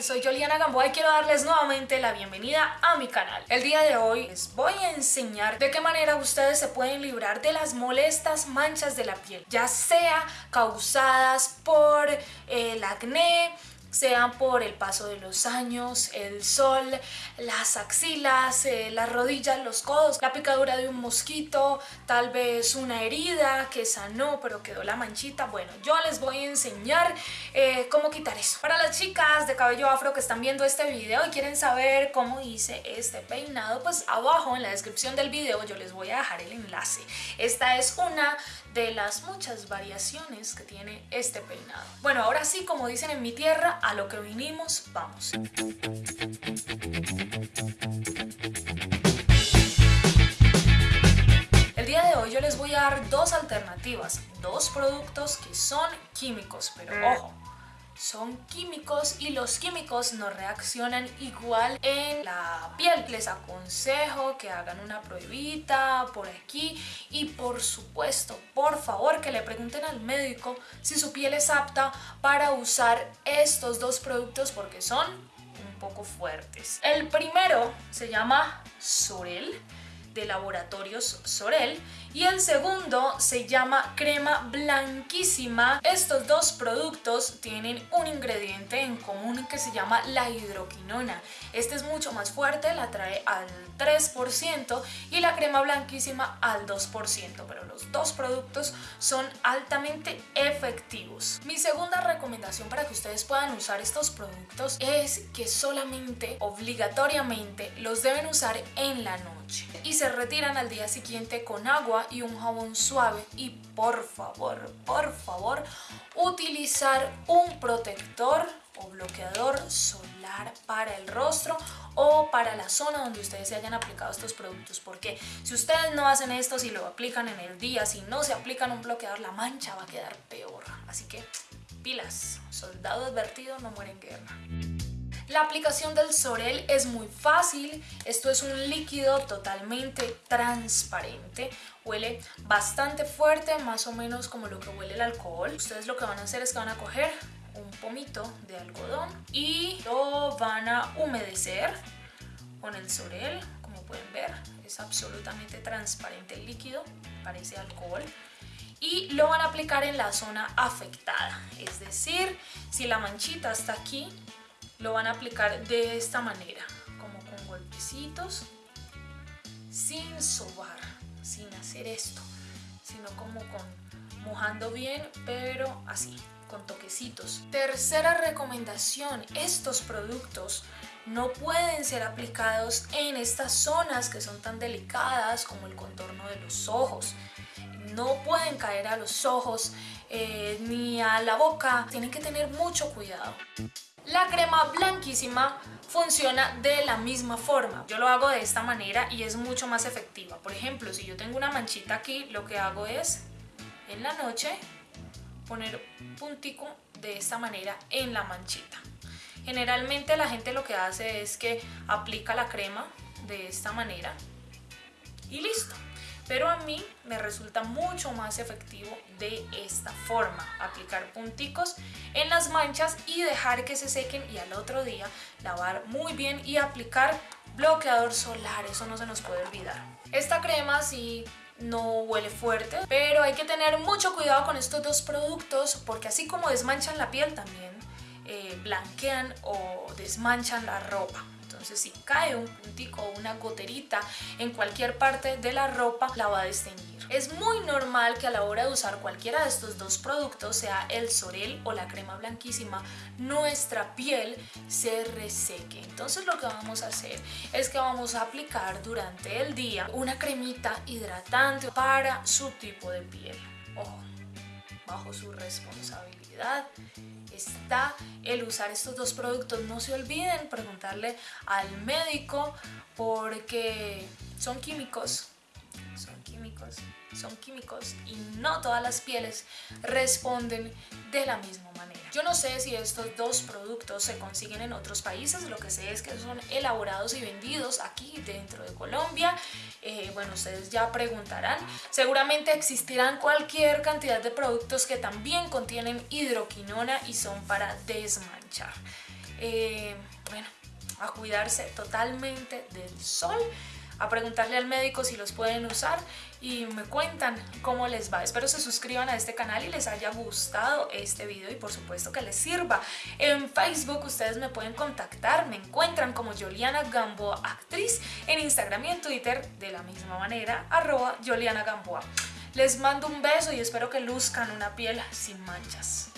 Soy Juliana Gamboa y quiero darles nuevamente la bienvenida a mi canal. El día de hoy les voy a enseñar de qué manera ustedes se pueden librar de las molestas manchas de la piel, ya sea causadas por el acné, sean por el paso de los años, el sol, las axilas, eh, las rodillas, los codos, la picadura de un mosquito, tal vez una herida que sanó pero quedó la manchita. Bueno, yo les voy a enseñar eh, cómo quitar eso. Para las chicas de cabello afro que están viendo este video y quieren saber cómo hice este peinado, pues abajo en la descripción del video yo les voy a dejar el enlace. Esta es una de las muchas variaciones que tiene este peinado. Bueno, ahora sí, como dicen en mi tierra, a lo que vinimos, vamos. El día de hoy yo les voy a dar dos alternativas, dos productos que son químicos, pero ojo, son químicos y los químicos no reaccionan igual en la piel. Les aconsejo que hagan una pruebita por aquí y por supuesto, por favor que le pregunten al médico si su piel es apta para usar estos dos productos porque son un poco fuertes. El primero se llama Sorel de Laboratorios Sorel y el segundo se llama crema blanquísima. Estos dos productos tienen un ingrediente en común que se llama la hidroquinona. Este es mucho más fuerte, la trae al 3% y la crema blanquísima al 2%, pero los dos productos son altamente efectivos. Mi segunda recomendación para que ustedes puedan usar estos productos es que solamente, obligatoriamente, los deben usar en la noche y se retiran al día siguiente con agua y un jabón suave y por favor, por favor, utilizar un protector o bloqueador solar para el rostro o para la zona donde ustedes se hayan aplicado estos productos. Porque si ustedes no hacen esto, si lo aplican en el día, si no se aplican un bloqueador, la mancha va a quedar peor. Así que pilas, soldado advertido no muere en guerra la aplicación del Sorel es muy fácil, esto es un líquido totalmente transparente, huele bastante fuerte, más o menos como lo que huele el alcohol. Ustedes lo que van a hacer es que van a coger un pomito de algodón y lo van a humedecer con el Sorel, como pueden ver, es absolutamente transparente el líquido, parece alcohol. Y lo van a aplicar en la zona afectada, es decir, si la manchita está aquí, lo van a aplicar de esta manera, como con golpecitos, sin sobar, sin hacer esto, sino como con mojando bien, pero así, con toquecitos. Tercera recomendación, estos productos no pueden ser aplicados en estas zonas que son tan delicadas como el contorno de los ojos. No pueden caer a los ojos eh, ni a la boca, tienen que tener mucho cuidado. La crema blanquísima funciona de la misma forma. Yo lo hago de esta manera y es mucho más efectiva. Por ejemplo, si yo tengo una manchita aquí, lo que hago es en la noche poner puntico de esta manera en la manchita. Generalmente la gente lo que hace es que aplica la crema de esta manera y listo pero a mí me resulta mucho más efectivo de esta forma, aplicar punticos en las manchas y dejar que se sequen y al otro día lavar muy bien y aplicar bloqueador solar, eso no se nos puede olvidar. Esta crema sí no huele fuerte, pero hay que tener mucho cuidado con estos dos productos porque así como desmanchan la piel también eh, blanquean o desmanchan la ropa. Entonces si cae un puntico o una goterita en cualquier parte de la ropa, la va a desteñir. Es muy normal que a la hora de usar cualquiera de estos dos productos, sea el Sorel o la crema blanquísima, nuestra piel se reseque. Entonces lo que vamos a hacer es que vamos a aplicar durante el día una cremita hidratante para su tipo de piel. Ojo, bajo su responsabilidad está el usar estos dos productos. No se olviden preguntarle al médico porque son químicos, son químicos y no todas las pieles responden de la misma manera. Yo no sé si estos dos productos se consiguen en otros países, lo que sé es que son elaborados y vendidos aquí dentro de Colombia. Eh, bueno, ustedes ya preguntarán. Seguramente existirán cualquier cantidad de productos que también contienen hidroquinona y son para desmanchar. Eh, bueno, a cuidarse totalmente del sol a preguntarle al médico si los pueden usar y me cuentan cómo les va. Espero se suscriban a este canal y les haya gustado este video y por supuesto que les sirva. En Facebook ustedes me pueden contactar, me encuentran como Juliana Gamboa Actriz, en Instagram y en Twitter de la misma manera, arroba Juliana Gamboa. Les mando un beso y espero que luzcan una piel sin manchas.